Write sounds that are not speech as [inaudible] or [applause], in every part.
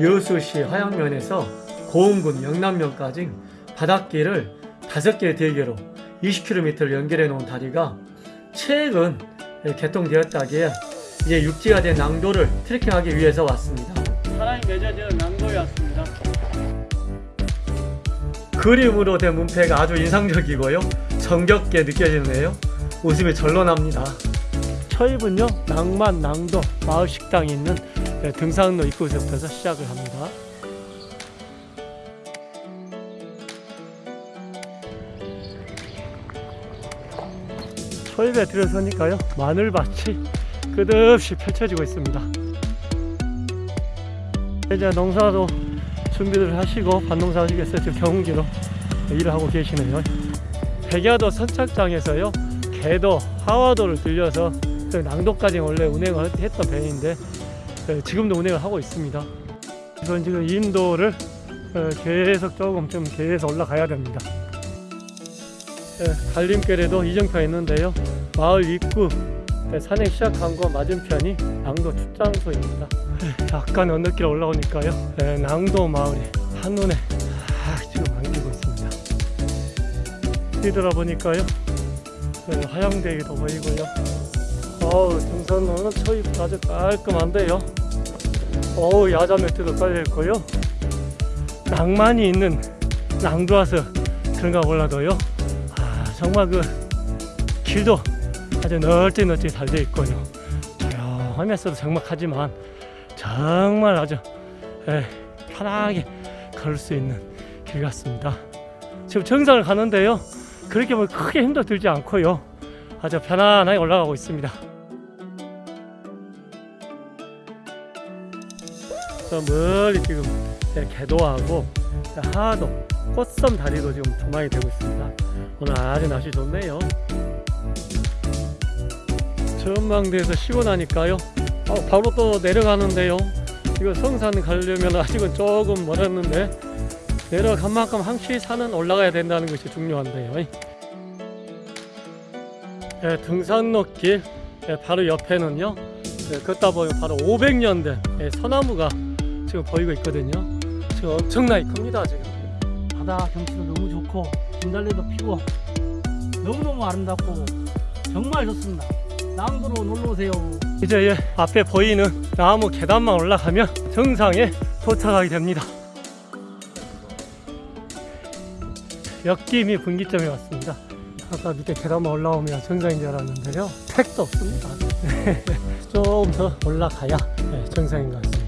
여수시 화양면에서 고흥군 영남면까지 바닷길을 5개의 대교로 20km를 연결해 놓은 다리가 최근 개통되었다기에 이제 육지가 된 낭도를 트레킹하기 위해서 왔습니다. 사랑이 맺어지는 낭도에 왔습니다. 그림으로 된 문패가 아주 인상적이고요. 정겹게 느껴지네요. 웃음이 절로 납니다. 처입은요 낭만 낭도 마을 식당이 있는 네, 등산로 입구에서부터 시작을 합니다. 초입에 들어서니까요 마늘밭이 끝없이 펼쳐지고 있습니다. 이제 농사도 준비를 하시고 반농사 하시겠어요? 지금 경운기로 일을 하고 계시네요. 백야도 선착장에서요 개도 하와도를 들려서 저희 낭도까지 원래 운행을 했던 배인데 어, 지금도 운행을 하고 있습니다. 이건 지금 인도를 어, 계속 조금 좀 계속 올라가야 됩니다. 예, 갈림길에도 이정표가 있는데요. 마을 입구 예, 산행 시작한 거 맞은편이 낭도 출장소입니다. 예, 약간 언덕길 올라오니까요. 예, 낭도 마을이 한눈에 아, 지금 안기고 있습니다. 뒤돌아보니까요. 예, 화양대기도 보이고요. 어우 등산로는 초입 아주 깔끔한데요. 어우 야자 매트도 깔려 있고요. 낭만이 있는 낭도와서 그런가 몰라도요. 아 정말 그 길도 아주 널찍널찍 잘돼 있고요. 조용하면서도 적막하지만 정말 아주 예, 편하게 걸을 수 있는 길 같습니다. 지금 정상을 가는데요. 그렇게 뭐 크게 힘도 들지 않고요. 아주 편안하게 올라가고 있습니다. 저 멀리 지금 개도하고 하도 꽃섬 다리도 지금 조망이 되고 있습니다. 오늘 아주 날씨 좋네요. 전망대에서 쉬고 나니까요. 어, 바로 또 내려가는데요. 이거 성산 가려면 아직은 조금 멀었는데 내려간 만큼 항시 산은 올라가야 된다는 것이 중요한데요. 예, 등산로길 예, 바로 옆에는요. 예, 걷다 보면 바로 500년 된 예, 소나무가 지금 보이고 있거든요. 지금 엄청나게 큽니다. 지금. 바다 경치도 너무 좋고 진달래도 피고 너무너무 아름답고 정말 좋습니다. 낭도로 놀러 오세요. 이제 예, 앞에 보이는 나무 계단만 올라가면 정상에 도착하게 됩니다. 역김이 분기점에 왔습니다. 아까 밑에 계단만 올라오면 정상인 줄 알았는데요. 택도 없습니다. [laughs] 조금 더 올라가야 네, 정상인 것 같습니다.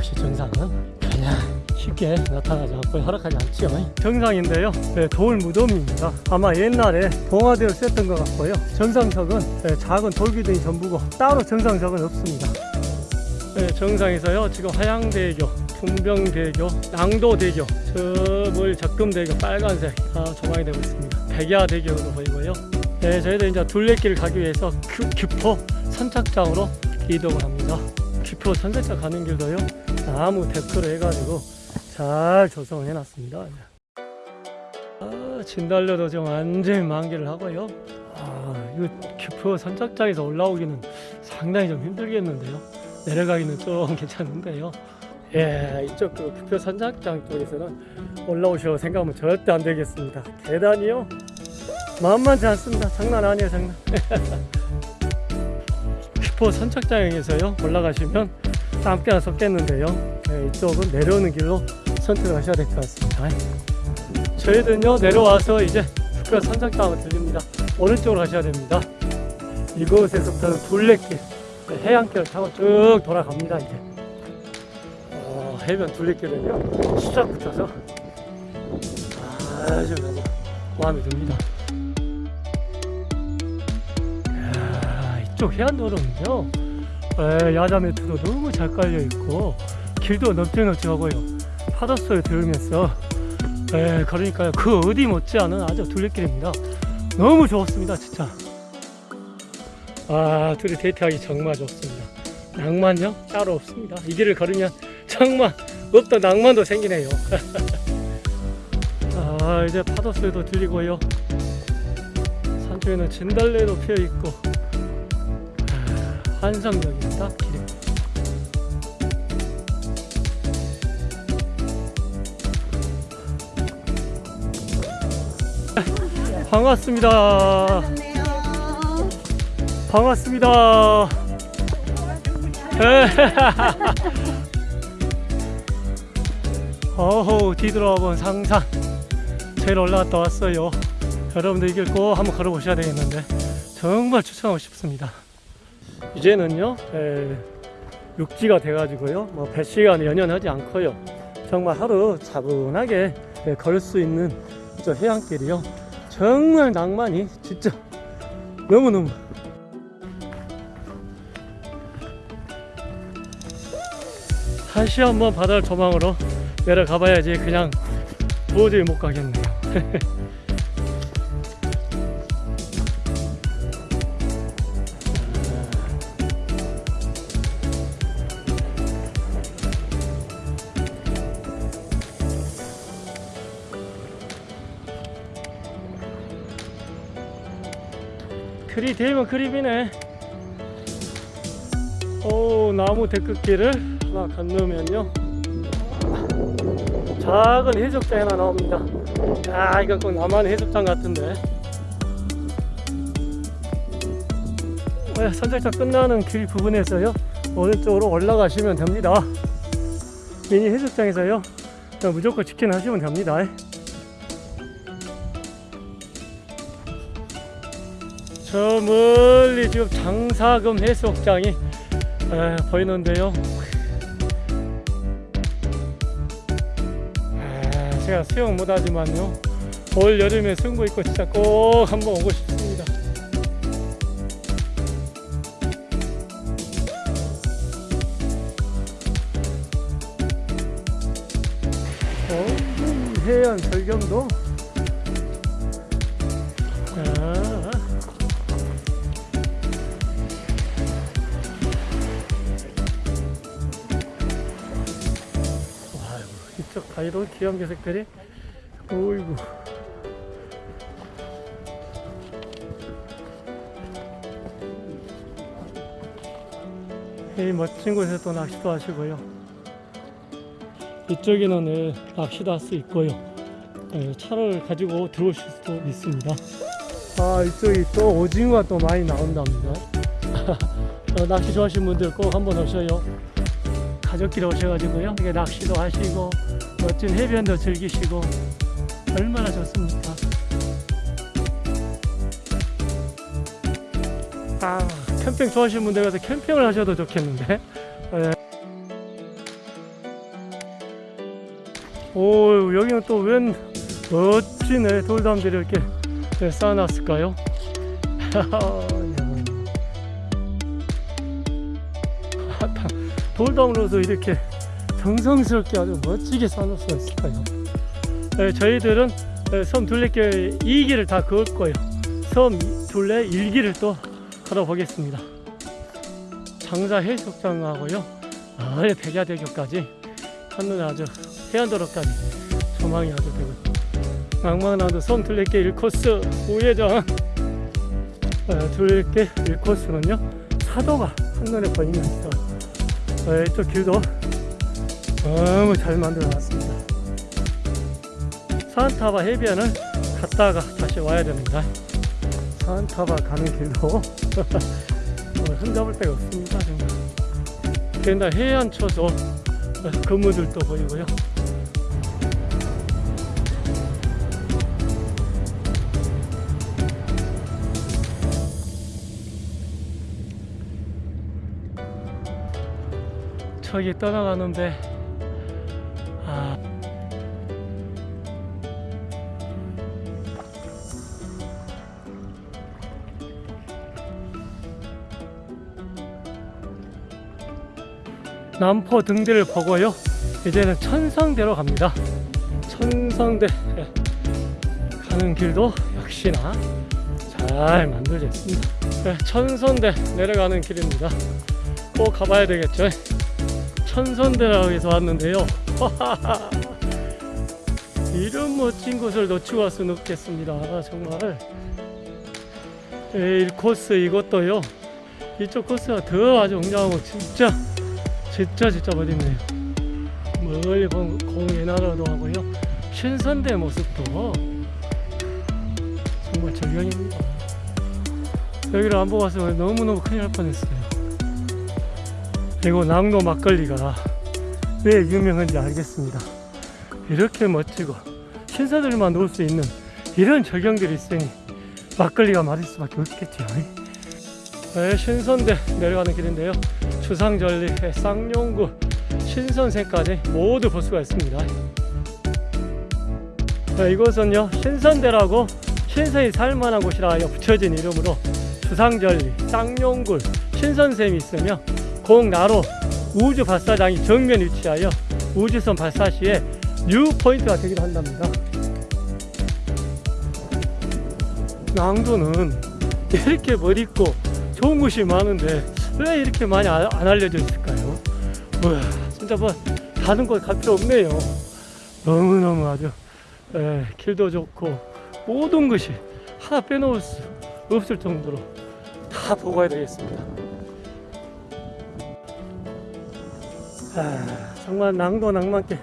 역시 정상은 그냥 쉽게 나타나지 않고 허락하지 않지요. 정상인데요. 네, 돌 무덤입니다. 아마 옛날에 봉화대를 쓰였던 것 같고요. 정상석은 네, 작은 돌기둥이 전부고 따로 정상석은 없습니다. 네, 정상에서요. 지금 화양대교, 풍병대교, 낭도대교, 저물 적금대교 빨간색 다 조망이 되고 있습니다. 백야대교도 보이고요. 네, 저희도 이제 둘레길 가기 위해서 큐, 규포 선착장으로 이동을 합니다. 규포 선착장 가는 길도요. 나무 데크를 해가지고 잘 조성을 해놨습니다. 아, 진달래도 지금 완전히 만개를 하고요. 아, 이거 규포 선착장에서 올라오기는 상당히 좀 힘들겠는데요. 내려가기는 좀 [laughs] 괜찮은데요. 예, 이쪽 그 규표 선착장 쪽에서는 올라오시라고 생각하면 절대 안 되겠습니다. 계단이요? 만만치 않습니다. 장난 아니에요, 장난. [laughs] 규포 선착장에서요 올라가시면 땀깨나 섞겠는데요. 네, 이쪽은 내려오는 길로 선택을 하셔야 될 것 같습니다. 저희들은요 내려와서 이제 규표 선착장으로 들립니다. 오른쪽으로 가셔야 됩니다. 이곳에서부터는 둘레길, 네, 해안길을 타고 쭉 돌아갑니다. 이제. 어, 해변 둘레길은요 수작 붙여서 아주 너무 마음에 듭니다. 이야, 이쪽 해안도로는요 에, 야자 매트도 너무 잘 깔려 있고 길도 넓적넓적하고요. 파도 소리 들으면서 에, 걸으니까요. 그 어디 못지않은 아주 둘레길입니다. 너무 좋았습니다 진짜. 아 둘이 데이트하기 정말 좋습니다. 낭만요? 따로 없습니다. 이 길을 걸으면 정말 없던 낭만도 생기네요. [laughs] 아 이제 파도 소리도 들리고요. 산쪽에는 진달래도 피어 있고 한성역입니다. 기름. [laughs] 반갑습니다. 반갑습니다. [laughs] 어우 뒤돌아본 상상 제일 올라갔다 왔어요 여러분도 이길 거 한번 걸어보셔야 되겠는데 정말 추천하고 싶습니다 이제는요 에, 육지가 돼가지고요 뭐 배시간 연연하지 않고요. 정말 하루 차분하게 예, 걸을 수 있는 저 해안길이요. 정말 낭만이 진짜 너무너무. 다시 한번 바다를 조망으로 내려가 봐야지 그냥 도저히 못 가겠네요 [laughs] 그리 되면 그립이네. 오 나무 데크길을 하나 건너면요. 작은 해수욕장 하나 나옵니다. 아 이건 꼭 나만의 해수욕장 같은데. 네, 선착장 끝나는 길 부분에서요 오른쪽으로 올라가시면 됩니다. 미니 해수욕장에서요 그냥 무조건 치킨 하시면 됩니다 저 멀리 지금 장사금 해수욕장이 에, 보이는데요. 아, 제가 수영 못하지만요. 올 여름에 승부 있고 진짜 꼭 한번 오고 싶습니다. 어, 해안 절경도 이쪽 가이로 귀여운 녀석들이? 어이구. 이 멋진 곳에 또 낚시도 하시고요. 이쪽에는 예, 낚시도 할 수 있고요. 예, 차를 가지고 들어오실 수도 있습니다. 아 이쪽이 또 오징어가 또 많이 나온답니다. [laughs] 어, 낚시 좋아하시는 분들 꼭 한번 오셔요. 가족끼리 오셔가지고요. 이게 낚시도 하시고 멋진 해변도 즐기시고 얼마나 좋습니까? 아 캠핑 좋아하시는 분들 가서 캠핑을 하셔도 좋겠는데. 예. 오 여기는 또 웬 멋진 돌담들이 이렇게 예, 쌓아놨을까요? 아따. [laughs] 돌담으로도 이렇게 정성스럽게 아주 멋지게 쌓아놓을 수가 있을까요? 네, 저희들은 네, 섬 둘레길 2기를 다 거예요. 섬 둘레 1기를 또 걸어보겠습니다. 장사 해수욕장하고요. 아예 백야대교까지 한눈에 아주 해안도로까지 조망이 아주 되고 낭만나도 섬 둘레길 1코스 우회전 어, 둘레길 1코스는요 사도가 한눈에 보이면서 어, 이쪽 길도 너무 잘 만들어 놨습니다. 산타바 해변을 갔다가 다시 와야 됩니다. 산타바 가는 길도 어, 흠잡을 데가 없습니다. 정말. 게다가 해안초소 어, 그무들도 보이고요. 저기 떠나가는데 남포 등대를 보고요 이제는 천성대로 갑니다 천성대 가는 길도 역시나 잘 만들어져 있습니다 네, 천선대 내려가는 길입니다 꼭 가봐야 되겠죠 천선대라고 해서 왔는데요. [laughs] 이런 멋진 곳을 놓치고 갈 수는 없겠습니다. 정말. 에, 이 코스 이것도요. 이쪽 코스가 더 아주 웅장하고 진짜 진짜 진짜 멋있네요. 멀리 보면 공예 나라도 하고요. 신선대 모습도 정말 절경입니다. 여기를 안 보고 왔으면 너무너무 큰일 날 뻔했어요. 그리고 낭도 막걸리가 왜 유명한지 알겠습니다. 이렇게 멋지고 신사들만 놓을 수 있는 이런 절경들이 있으니 막걸리가 맞을 수밖에 없겠죠. 네, 신선대 내려가는 길인데요. 주상절리, 쌍용구, 신선생까지 모두 볼 수가 있습니다. 네, 이곳은요 신선대라고 신선이 살만한 곳이라 붙여진 이름으로 주상절리, 쌍용굴, 신선샘이 있으며 고흥 나로 우주 발사장이 정면 위치하여 우주선 발사 시에 view point가 되기도 한답니다. 낭도는 이렇게 멋있고 좋은 곳이 많은데 왜 이렇게 많이 안안 알려져 있을까요? 우와, 진짜 뭐 다른 곳 갈 필요 없네요. 너무너무 아주 에, 길도 좋고 모든 것이 하나 빼놓을 수 없을 정도로 다 보고 가야 되겠습니다. 아, 정말 낭도 낭만길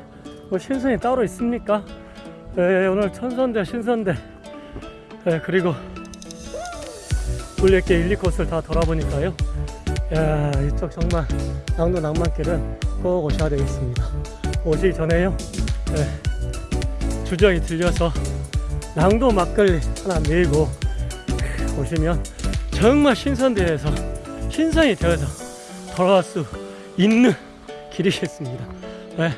뭐 신선이 따로 있습니까? 에, 오늘 천선대 신선대 에, 그리고 물레길 1, 2코스를 다 돌아보니까요. 야 이쪽 정말 낭도 낭만길은 꼭 오셔야 되겠습니다. 오시기 전에요. 에, 주저히 들려서 낭도 막걸리 하나 밀고 오시면 정말 신선대에서 신선이 되어서 돌아갈 수 있는 길이겠습니다. 네,